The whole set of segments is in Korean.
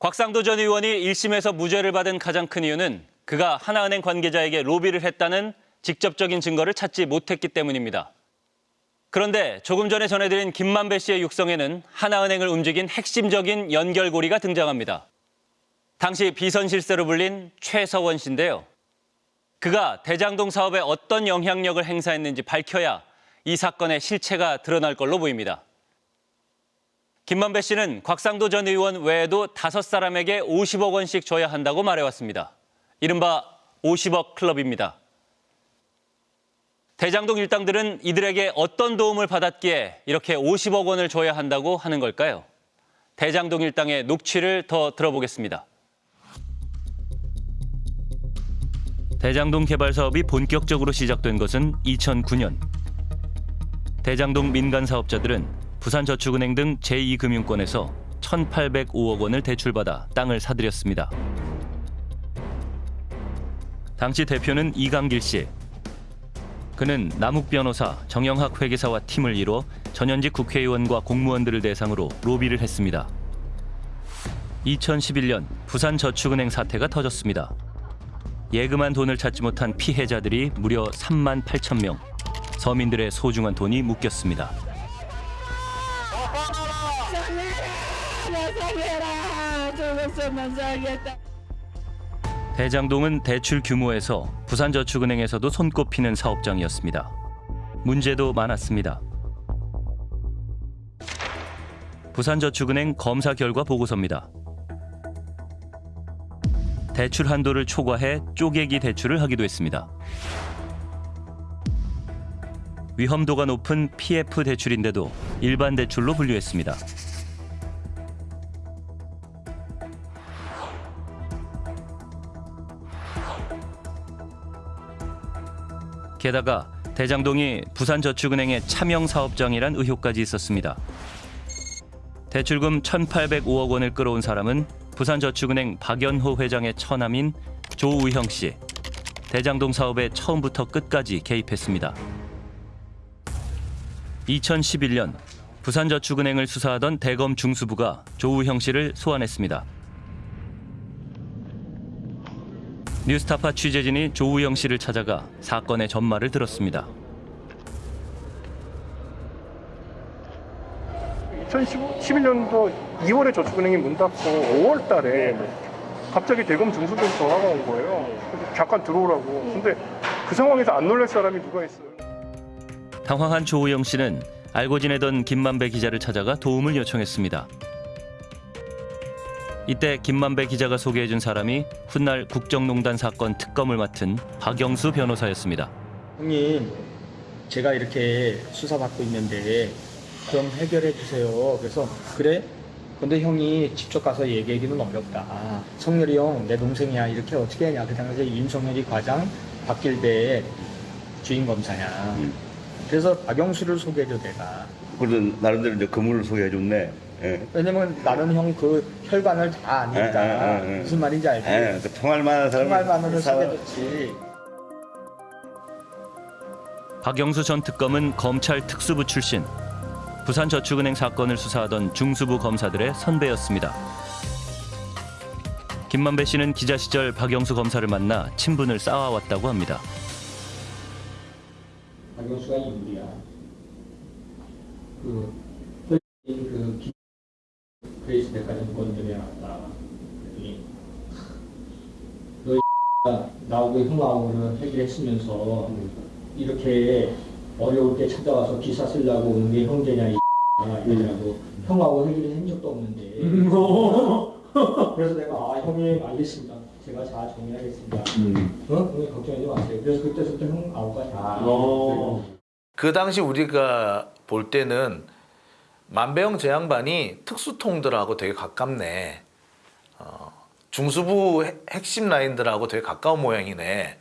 곽상도 전 의원이 1심에서 무죄를 받은 가장 큰 이유는 그가 하나은행 관계자에게 로비를 했다는 직접적인 증거를 찾지 못했기 때문입니다. 그런데 조금 전에 전해드린 김만배 씨의 육성에는 하나은행을 움직인 핵심적인 연결고리가 등장합니다. 당시 비선실세로 불린 최서원 씨인데요. 그가 대장동 사업에 어떤 영향력을 행사했는지 밝혀야 이 사건의 실체가 드러날 걸로 보입니다. 김만배 씨는 곽상도 전 의원 외에도 다섯 사람에게 50억 원씩 줘야 한다고 말해왔습니다. 이른바 50억 클럽입니다. 대장동 일당들은 이들에게 어떤 도움을 받았기에 이렇게 50억 원을 줘야 한다고 하는 걸까요? 대장동 일당의 녹취를 더 들어보겠습니다. 대장동 개발 사업이 본격적으로 시작된 것은 2009년. 대장동 민간 사업자들은 부산저축은행 등 제2금융권에서 1,805억 원을 대출받아 땅을 사들였습니다. 당시 대표는 이강길 씨. 그는 남욱 변호사, 정영학 회계사와 팀을 이뤄 전현직 국회의원과 공무원들을 대상으로 로비를 했습니다. 2011년 부산저축은행 사태가 터졌습니다. 예금한 돈을 찾지 못한 피해자들이 무려 3만 8천 명. 서민들의 소중한 돈이 묶였습니다. 살겠다 대장동은 대출 규모에서 부산저축은행에서도 손꼽히는 사업장이었습니다. 문제도 많았습니다. 부산저축은행 검사 결과 보고서입니다. 대출 한도를 초과해 쪼개기 대출을 하기도 했습니다. 위험도가 높은 PF 대출인데도 일반 대출로 분류했습니다. 게다가 대장동이 부산저축은행의 차명 사업장이란 의혹까지 있었습니다. 대출금 1,805억 원을 끌어온 사람은 부산저축은행 박연호 회장의 처남인 조우형 씨. 대장동 사업에 처음부터 끝까지 개입했습니다. 2011년 부산저축은행을 수사하던 대검 중수부가 조우형 씨를 소환했습니다. 뉴스타파 취재진이 조우영 씨를 찾아가 사건의 전말을 들었습니다. 2011년도 2월에 저축은행이 문 닫고 5월 달에 갑자기 대검 중수부에서 전화가 온 거예요. 잠깐 들어오라고. 근데 그 상황에서 안 놀랄 사람이 누가 있어요. 당황한 조우영 씨는 알고 지내던 김만배 기자를 찾아가 도움을 요청했습니다. 이때 김만배 기자가 소개해준 사람이 훗날 국정농단 사건 특검을 맡은 박영수 변호사였습니다. 형님, 제가 이렇게 수사받고 있는데 좀 해결해 주세요. 그래서 그래? 근데 형이 직접 가서 얘기하기는 어렵다. 성렬이 형, 내 동생이야. 이렇게 어떻게 하냐. 그 당시에 윤석열이 과장, 박길배 주인 검사야. 그래서 박영수를 소개해줘 내가. 그래도 나름대로 이제 그물을 소개해줬네. 예. 왜냐면 나는 형그 혈관을 다 아니까 예, 예, 예, 예. 무슨 말인지 알지? 예, 그 통할 만한 사람. 정말만으로 소개해줬지. 박영수 전 특검은 검찰 특수부 출신. 부산저축은행 사건을 수사하던 중수부 검사들의 선배였습니다. 김만배 씨는 기자 시절 박영수 검사를 만나 친분을 쌓아왔다고 합니다. 박영수가 인물이야. 그, 그, 기- 그레이스 백화점 건드려 놨다. 그랬더니, 너 나오고 형하고는 해결했으면서, 이렇게 어려울 때 찾아와서 기사 쓰려고 오는 게 형제냐, 이 이러더라고. 형하고 해결한 적도 없는데. 그래서 내가, 아, 형님, 알겠습니다. 제가 잘 정리하겠습니다. 어? 형님 걱정하지 마세요. 그래서 그때부터 형 아우가 다. 그 당시 우리가 볼 때는 만배영 제 양반이 특수통들하고 되게 가깝네. 어, 중수부 핵- 핵심 라인들하고 되게 가까운 모양이네.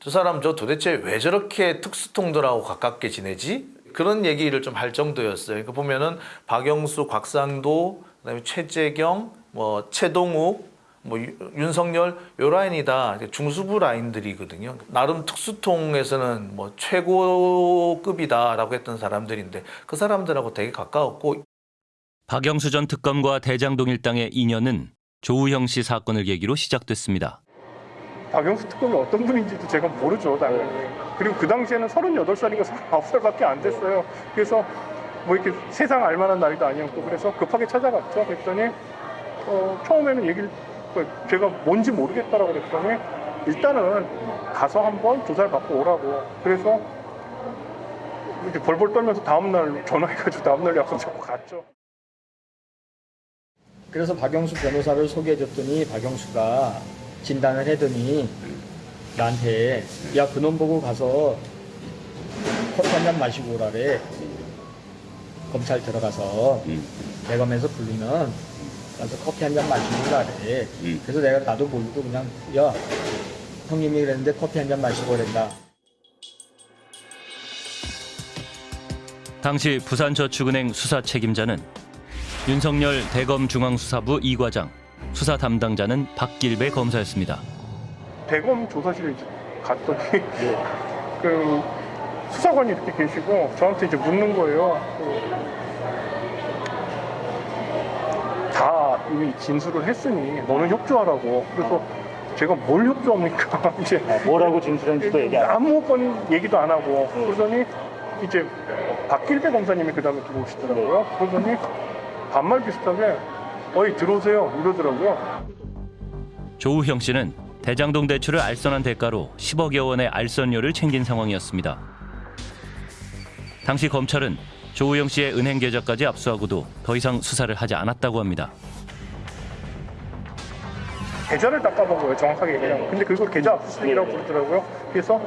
저 사람 저 도대체 왜 저렇게 특수통들하고 가깝게 지내지? 그런 얘기를 좀 할 정도였어요. 그러니까 보면은 박영수, 곽상도, 그다음에 최재경, 뭐 최동욱, 뭐 유- 윤석열 요 라인이 다 중수부 라인들이거든요. 나름 특수통에서는 뭐 최고급이다 라고 했던 사람들인데 그 사람들하고 되게 가까웠고 박영수 전 특검과 대장동 일당의 인연은 조우형 씨 사건을 계기로 시작됐습니다. 박영수 특검이 어떤 분인지도 제가 모르죠, 당연히. 그리고 그 당시에는 38살인가 39살밖에 안 됐어요. 그래서 뭐 이렇게 세상 알만한 나이도 아니었고 그래서 급하게 찾아갔죠. 그랬더니 어, 처음에는 얘기를 그 제가 뭔지 모르겠다라고 그랬더니 일단은 가서 한번 조사를 받고 오라고. 그래서 이렇게 벌벌 떨면서 다음날 전화해가지고 다음날 약속 잡고 갔죠. 그래서 박영수 변호사를 소개해줬더니 박영수가 진단을 해더니 나한테 야 그놈 보고 가서 커피 한잔 마시고 오라래 검찰 들어가서 음. 대검에서 부르면 가서 커피 한 잔 마시고 오라래 음. 그래서 내가 나도 모르고 그냥 야 형님이 그랬는데 커피 한 잔 마시고 오랜다 당시 부산저축은행 수사 책임자는 윤석열 대검 중앙수사부 2과장, 수사 담당자는 박길배 검사였습니다. 대검 조사실에 이제 갔더니 그 수사관이 이렇게 계시고 저한테 이제 묻는 거예요. 그다 이미 진술을 했으니 너는 협조하라고. 그래서 제가 뭘 협조합니까? 이제 뭐라고 진술했는지도 얘기 안 아무건 얘기도 안 하고 그러더니 이제 박길배 검사님이 그 다음에 들어오시더라고요. 그러더니 반말 비슷하게 어이 들어오세요 이러더라고요. 조우형 씨는 대장동 대출을 알선한 대가로 10억여 원의 알선료를 챙긴 상황이었습니다. 당시 검찰은 조우형 씨의 은행 계좌까지 압수하고도 더 이상 수사를 하지 않았다고 합니다. 계좌를 닦아본 거예요, 정확하게 얘기하면. 근데 그걸 계좌 압수수색이라고 부르더라고요. 그래서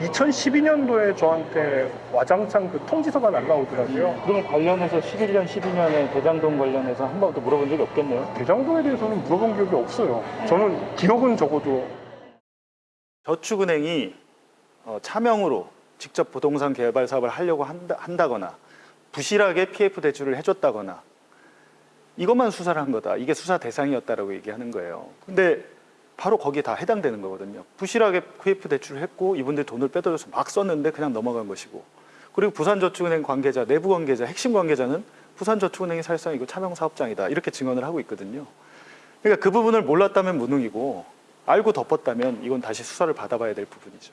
2012년도에 저한테 와장창 그 통지서가 날라오더라고요. 그러면 관련해서 11년, 12년에 대장동 관련해서 한 번도 물어본 적이 없겠네요. 대장동에 대해서는 물어본 기억이 없어요. 저는 기억은 적어도 저축은행이 어, 차명으로 직접 부동산 개발 사업을 하려고 한다, 한다거나 부실하게 PF 대출을 해줬다거나 이것만 수사를 한 거다. 이게 수사 대상이었다라고 얘기하는 거예요. 근데 바로 거기에 다 해당되는 거거든요. 부실하게 PF 대출을 했고 이분들이 돈을 빼돌려서 막 썼는데 그냥 넘어간 것이고 그리고 부산저축은행 관계자, 내부 관계자, 핵심 관계자는 부산저축은행이 사실상 이거 차명 사업장이다 이렇게 증언을 하고 있거든요. 그러니까 그 부분을 몰랐다면 무능이고 알고 덮었다면 이건 다시 수사를 받아봐야 될 부분이죠.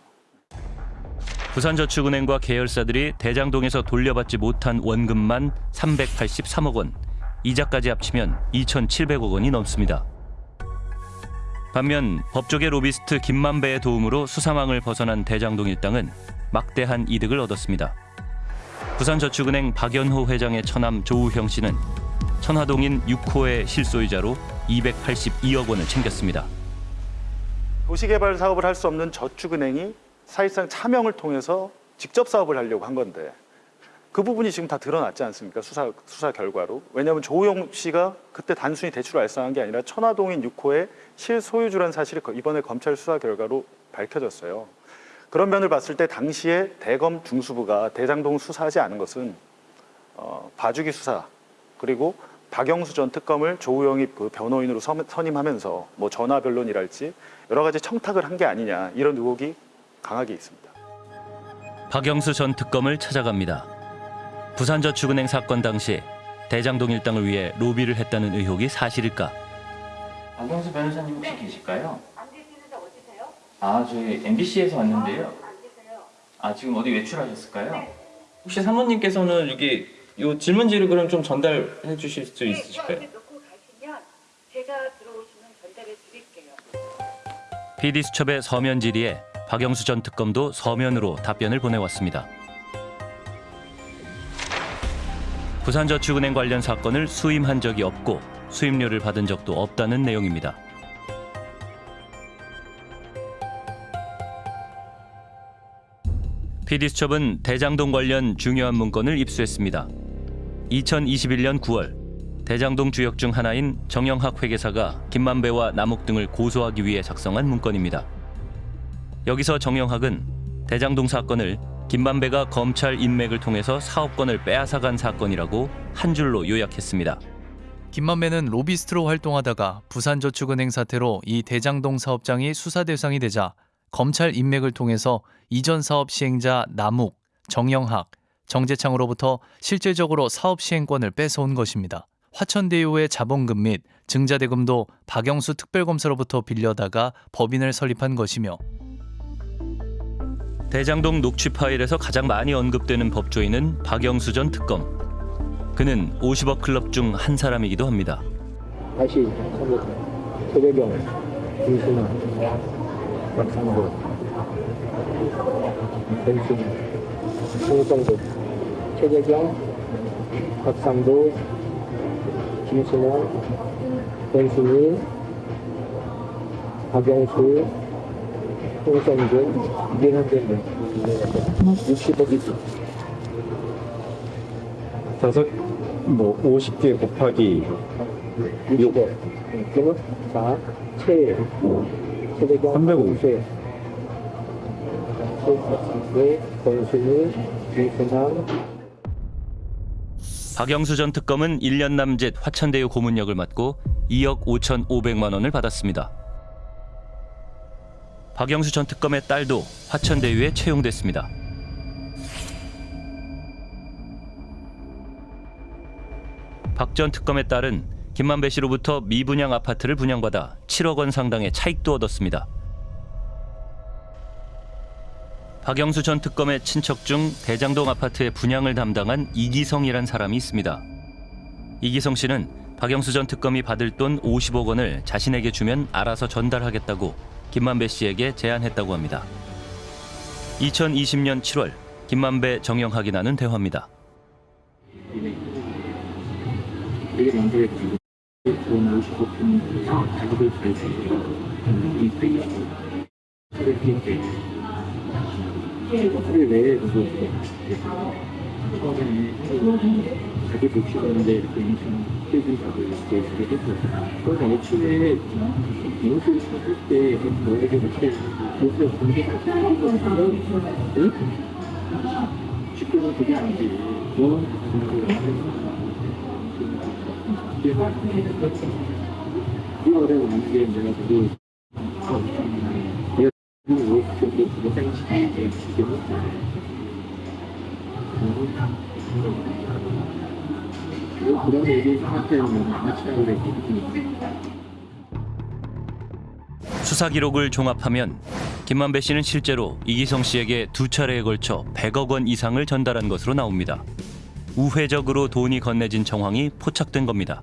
부산저축은행과 계열사들이 대장동에서 돌려받지 못한 원금만 383억 원, 이자까지 합치면 2,700억 원이 넘습니다. 반면 법조계 로비스트 김만배의 도움으로 수사망을 벗어난 대장동 일당은 막대한 이득을 얻었습니다. 부산저축은행 박연호 회장의 처남 조우형 씨는 천화동인 6호의 실소유자로 282억 원을 챙겼습니다. 도시개발 사업을 할 수 없는 저축은행이 사실상 차명을 통해서 직접 사업을 하려고 한 건데 그 부분이 지금 다 드러났지 않습니까? 수사 수사 결과로. 왜냐하면 조우영 씨가 그때 단순히 대출을 알선한 게 아니라 천화동인 6호의 실소유주라는 사실이 이번에 검찰 수사 결과로 밝혀졌어요. 그런 면을 봤을 때 당시에 대검 중수부가 대장동 수사하지 않은 것은 어, 봐주기 수사 그리고 박영수 전 특검을 조우영이 그 변호인으로 선- 선임하면서 뭐 전화 변론이랄지 여러 가지 청탁을 한 게 아니냐 이런 의혹이 강하게 있습니다. 박영수 전 특검을 찾아갑니다. 부산저축은행 사건 당시 대장동 일당을 위해 로비를 했다는 의혹이 사실일까? 박영수 변호사님 혹시 계실까요? 아, 저희 MBC에서 왔는데요. 아, 지금 어디 외출하셨을까요? 혹시 사모님께서는 여기 요 질문지를 그럼 좀 전달해 주실 수 있으실까요? 놓고 가시면 제가 들어오시면 전달해 드릴게요. PD수첩의 서면 질의에 박영수 전 특검도 서면으로 답변을 보내왔습니다. 부산저축은행 관련 사건을 수임한 적이 없고 수임료를 받은 적도 없다는 내용입니다. PD수첩은 대장동 관련 중요한 문건을 입수했습니다. 2021년 9월 대장동 주역 중 하나인 정영학 회계사가 김만배와 남욱 등을 고소하기 위해 작성한 문건입니다. 여기서 정영학은 대장동 사건을 김만배가 검찰 인맥을 통해서 사업권을 빼앗아간 사건이라고 한 줄로 요약했습니다. 김만배는 로비스트로 활동하다가 부산저축은행 사태로 이 대장동 사업장이 수사 대상이 되자 검찰 인맥을 통해서 이전 사업 시행자 남욱, 정영학, 정재창으로부터 실질적으로 사업 시행권을 뺏어온 것입니다. 화천대유의 자본금 및 증자대금도 박영수 특별검사로부터 빌려다가 법인을 설립한 것이며 대장동 녹취 파일에서 가장 많이 언급되는 법조인은 박영수 전 특검. 그는 50억 클럽 중 한 사람이기도 합니다. 다시 최대경, 김순아, 박상도, 변순, 홍성도, 최대경, 박상도, 김순아, 변순이, 박영수, 홍성준, 이게 현재 60억이죠. 다섯 뭐 50개 곱하기 6억. 그러면 자, 최, 최대경, 350. 최, 최, 권순이, 김순남, 박영수 전 특검은 1년 남짓 화천대유 고문 역을 맡고 2억 5,500만 원을 받았습니다. 박영수 전 특검의 딸도 화천대유에 채용됐습니다. 박 전 특검의 딸은 김만배 씨로부터 미분양 아파트를 분양받아 7억 원 상당의 차익도 얻었습니다. 박영수 전 특검의 친척 중 대장동 아파트의 분양을 담당한 이기성이란 사람이 있습니다. 이기성 씨는 박영수 전 특검이 받을 돈 50억 원을 자신에게 주면 알아서 전달하겠다고 김만배 씨에게 제안했다고 합니다. 2020년 7월 김만배 정영학이 나눈 대화입니다. 되게 만들었지. 돈 50억 주면서 자기들 잘 쓰고, 이 페이지, 그래, 이렇게. 그래, 왜, 그거, 처음에 자기 복식하는데 이렇게 인생 필드 잡을 때 이렇게 했었어. 그래서 애초에 인수를 쳤을 때 너에게 그때 인수를 공개할 때 응? 쉽게는 그게 안 돼. 너 이거를 만약에 내가 그거 내가 그거 그거 그거 생각해 지금 그런 얘기 상태는 하고 있거든. 수사 기록을 종합하면 김만배 씨는 실제로 이기성 씨에게 두 차례에 걸쳐 100억 원 이상을 전달한 것으로 나옵니다. 우회적으로 돈이 건네진 정황이 포착된 겁니다.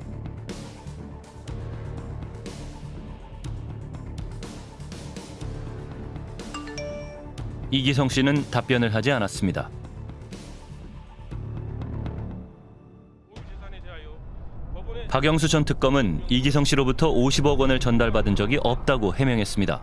이기성 씨는 답변을 하지 않았습니다. 박영수 전 특검은 이기성 씨로부터 50억 원을 전달받은 적이 없다고 해명했습니다.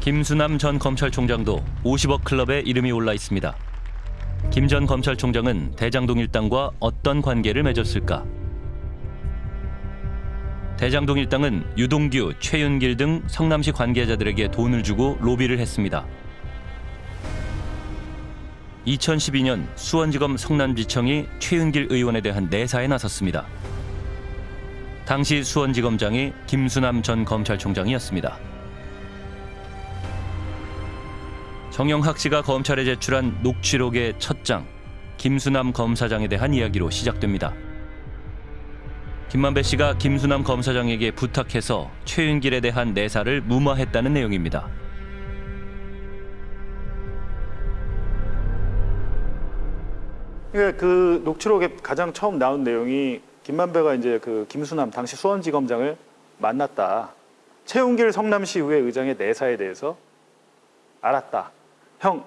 김수남 전 검찰총장도 50억 클럽에 이름이 올라 있습니다. 김 전 검찰총장은 대장동 일당과 어떤 관계를 맺었을까? 대장동 일당은 유동규, 최윤길 등 성남시 관계자들에게 돈을 주고 로비를 했습니다. 2012년 수원지검 성남지청이 최윤길 의원에 대한 내사에 나섰습니다. 당시 수원지검장이 김수남 전 검찰총장이었습니다. 정영학 씨가 검찰에 제출한 녹취록의 첫 장, 김수남 검사장에 대한 이야기로 시작됩니다. 김만배 씨가 김수남 검사장에게 부탁해서 최윤길에 대한 내사를 무마했다는 내용입니다. 그러니까 그 녹취록에 가장 처음 나온 내용이 김만배가 이제 그 김수남 당시 수원지검장을 만났다. 최웅길 성남시 의회 의장의 내사에 대해서 알았다. 형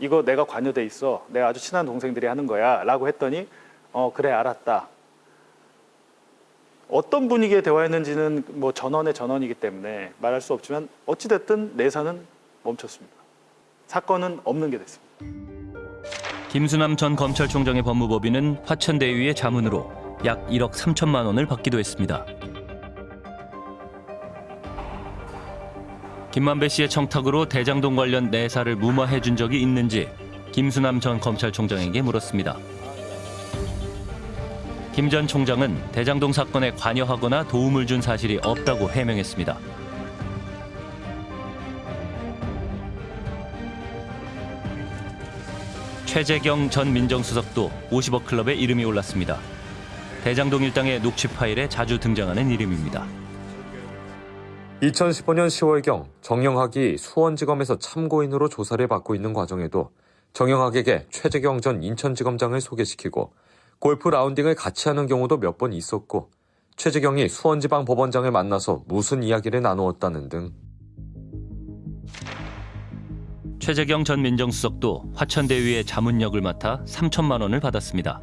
이거 내가 관여돼 있어. 내가 아주 친한 동생들이 하는 거야 라고 했더니 어 그래 알았다. 어떤 분위기의 대화였는지는 뭐 전원의 전원이기 때문에 말할 수 없지만 어찌 됐든 내사는 멈췄습니다. 사건은 없는 게 됐습니다. 김수남 전 검찰총장의 법무법인은 화천대유의 자문으로 약 1억 3천만 원을 받기도 했습니다. 김만배 씨의 청탁으로 대장동 관련 내사를 무마해 준 적이 있는지 김수남 전 검찰총장에게 물었습니다. 김 전 총장은 대장동 사건에 관여하거나 도움을 준 사실이 없다고 해명했습니다. 최재경 전 민정수석도 50억 클럽에 이름이 올랐습니다. 대장동 일당의 녹취 파일에 자주 등장하는 이름입니다. 2015년 10월경 정영학이 수원지검에서 참고인으로 조사를 받고 있는 과정에도 정영학에게 최재경 전 인천지검장을 소개시키고 골프 라운딩을 같이 하는 경우도 몇 번 있었고 최재경이 수원지방 법원장을 만나서 무슨 이야기를 나누었다는 등 최재경 전 민정수석도 화천대유의 자문역을 맡아 3천만 원을 받았습니다.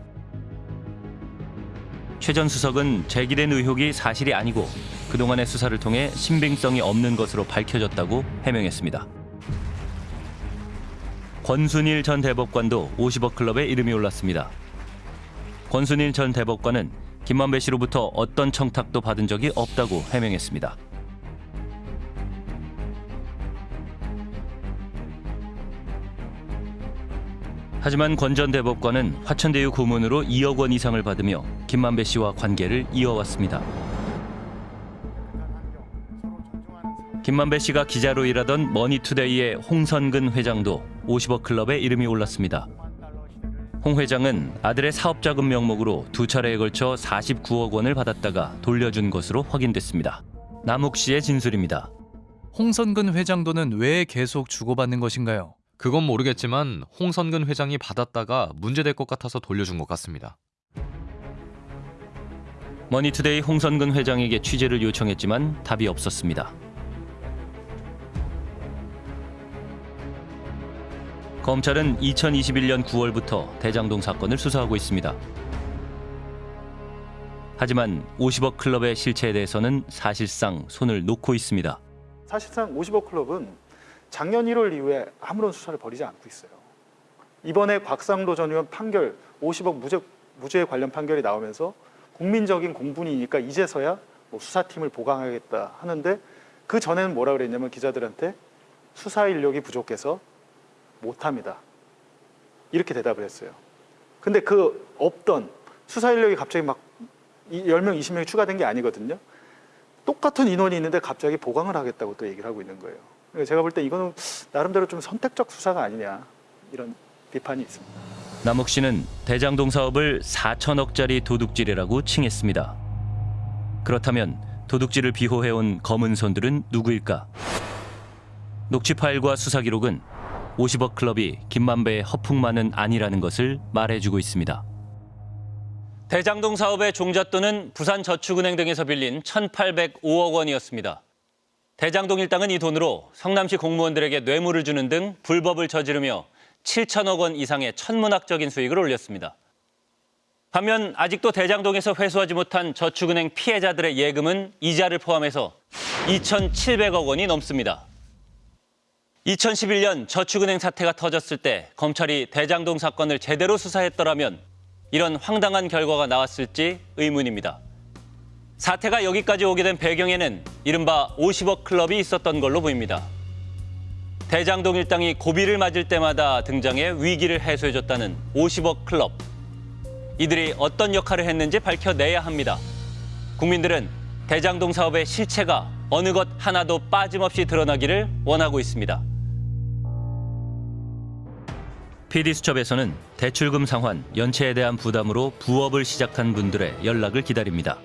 최 전 수석은 제기된 의혹이 사실이 아니고 그동안의 수사를 통해 신빙성이 없는 것으로 밝혀졌다고 해명했습니다. 권순일 전 대법관도 50억 클럽에 이름이 올랐습니다. 권순일 전 대법관은 김만배 씨로부터 어떤 청탁도 받은 적이 없다고 해명했습니다. 하지만 권 전 대법관은 화천대유 고문으로 2억 원 이상을 받으며 김만배 씨와 관계를 이어왔습니다. 김만배 씨가 기자로 일하던 머니투데이의 홍선근 회장도 50억 클럽에 이름이 올랐습니다. 홍 회장은 아들의 사업자금 명목으로 두 차례에 걸쳐 49억 원을 받았다가 돌려준 것으로 확인됐습니다. 남욱 씨의 진술입니다. 홍선근 회장 돈은 왜 계속 주고받는 것인가요? 그건 모르겠지만 홍선근 회장이 받았다가 문제될 것 같아서 돌려준 것 같습니다. 머니투데이 홍선근 회장에게 취재를 요청했지만 답이 없었습니다. 검찰은 2021년 9월부터 대장동 사건을 수사하고 있습니다. 하지만 50억 클럽의 실체에 대해서는 사실상 손을 놓고 있습니다. 사실상 50억 클럽은 작년 1월 이후에 아무런 수사를 벌이지 않고 있어요. 이번에 곽상도 전 의원 판결 50억 무죄, 무죄 관련 판결이 나오면서 국민적인 공분이니까 이제서야 뭐 수사팀을 보강하겠다 하는데 그 전에는 뭐라 그랬냐면 기자들한테 수사 인력이 부족해서 못합니다. 이렇게 대답을 했어요. 근데 그 없던 수사 인력이 갑자기 막 10명, 20명이 추가된 게 아니거든요. 똑같은 인원이 있는데 갑자기 보강을 하겠다고 또 얘기를 하고 있는 거예요. 그러니까 제가 볼 때 이거는 나름대로 좀 선택적 수사가 아니냐 이런 비판이 있습니다. 남욱 씨는 대장동 사업을 4천억짜리 도둑질이라고 칭했습니다. 그렇다면 도둑질을 비호해온 검은 손들은 누구일까? 녹취 파일과 수사 기록은 50억 클럽이 김만배의 허풍만은 아니라는 것을 말해주고 있습니다. 대장동 사업의 종잣돈은 부산저축은행 등에서 빌린 1,805억 원이었습니다. 대장동 일당은 이 돈으로 성남시 공무원들에게 뇌물을 주는 등 불법을 저지르며 7천억 원 이상의 천문학적인 수익을 올렸습니다. 반면 아직도 대장동에서 회수하지 못한 저축은행 피해자들의 예금은 이자를 포함해서 2,700억 원이 넘습니다. 2011년 저축은행 사태가 터졌을 때 검찰이 대장동 사건을 제대로 수사했더라면 이런 황당한 결과가 나왔을지 의문입니다. 사태가 여기까지 오게 된 배경에는 이른바 50억 클럽이 있었던 걸로 보입니다. 대장동 일당이 고비를 맞을 때마다 등장해 위기를 해소해줬다는 50억 클럽. 이들이 어떤 역할을 했는지 밝혀내야 합니다. 국민들은 대장동 사업의 실체가 어느 것 하나도 빠짐없이 드러나기를 원하고 있습니다. PD수첩에서는 대출금 상환, 연체에 대한 부담으로 부업을 시작한 분들의 연락을 기다립니다.